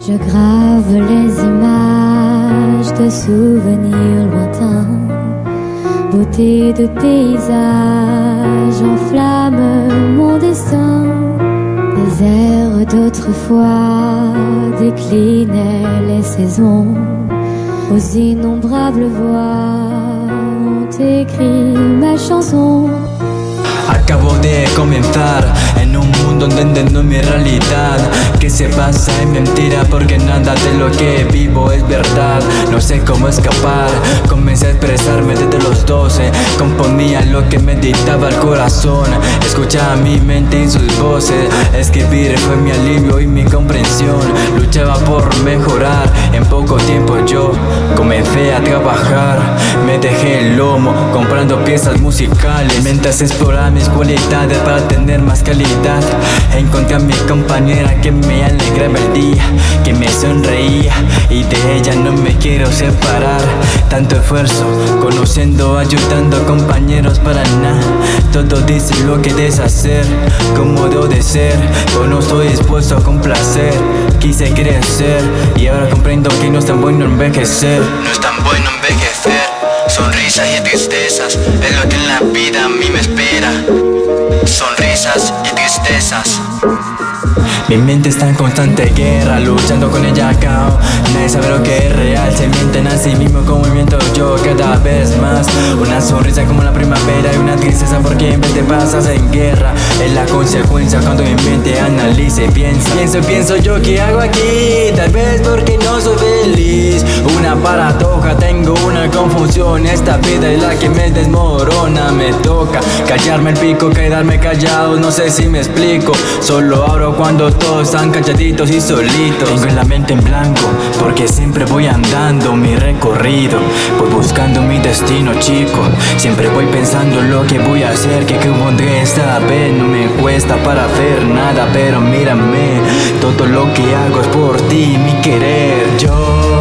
Je grave les images de souvenirs lointains, beauté de paysage enflamme mon destin. Les airs d'autrefois déclinaient les saisons, aux innombrables voix ont écrit ma chanson. De mundo no mi realidad. Que se pasa en mentira porque nada de lo que vivo es verdad. No sé cómo escapar, comencé a expresarme desde los 12 Componía lo que me dictaba el corazón. Escuchaba mi mente y sus voces. Escribir fue mi alivio y mi comprensión. Luchaba por mejorar, en poco tiempo yo comencé a trabajar Me dejé el lomo comprando piezas musicales. Mientras exploraba mis cualidades para tener más calidad Encontré a mi compañera que me alegraba el día Que me sonreía. Y de ella no me quiero separar. Tanto esfuerzo, conociendo, ayudando a compañeros para nada. Todo dice lo que deshacer, como debo de ser. Pero no estoy dispuesto a complacer Quise crecer. Y ahora comprendo que no es tan bueno envejecer. No es tan bueno envejecer Sonrisas y tristezas es lo que en la vida a mí me espera. Sonrisas y tristezas. Mi mente está en constante guerra, luchando con ella cao Nadie sabe lo que es real, se mienten a sí mismo con movimiento. Yo cada vez más Una sonrisa como la primavera y una tristeza porque en vez te pasas en guerra. Es la consecuencia cuando mi mente analice piensa. Pienso, pienso yo, ¿qué hago aquí? Confusión Esta vida es la que me desmorona Me toca callarme el pico, quedarme callado No sé si me explico Solo abro cuando todos están calladitos y solitos. Tengo la mente en blanco porque siempre voy andando mi recorrido Voy buscando mi destino chico Siempre voy pensando lo que voy a hacer Que que pondré esta vez No me cuesta para hacer nada Pero mírame Todo lo que hago es por ti, mi querer Yo